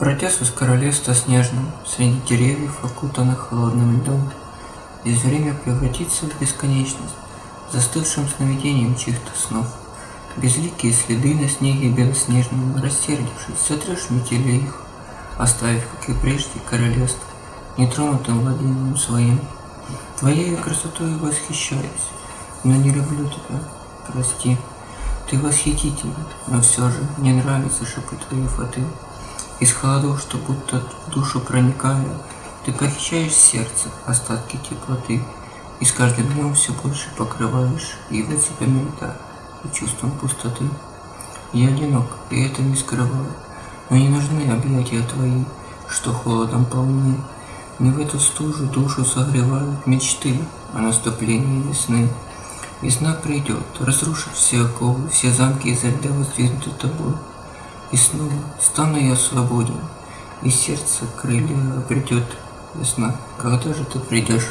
Бродясь из королевства снежным, Среди деревьев, окутанных холодным льдом, Здесь время превратится в бесконечность, Застывшим сновидением чьих-то снов. Безликие следы на снеге белоснежном, Рассердившись, сотрешь метели их, Оставив, как и прежде, королевство, Нетронутым владением своим. Твоей красотой восхищаюсь, Но не люблю тебя, прости. Ты восхитителен, но все же Мне нравится шепот твоей фаты. Из холодов, что будто в душу проникая, Ты похищаешь сердце, остатки теплоты, И с каждым днем все больше покрываешь Его цепями льда и чувством пустоты. Я одинок, и это не скрываю, Но не нужны объятия твои, Что холодом полны. Не в эту стужу душу согревают Мечты о наступлении весны. Весна придет, разрушив все оковы, Все замки изо льда воздвигнуты тобой. И снова стану я свободен, И сердце крылья обретет весна. Когда же ты придешь?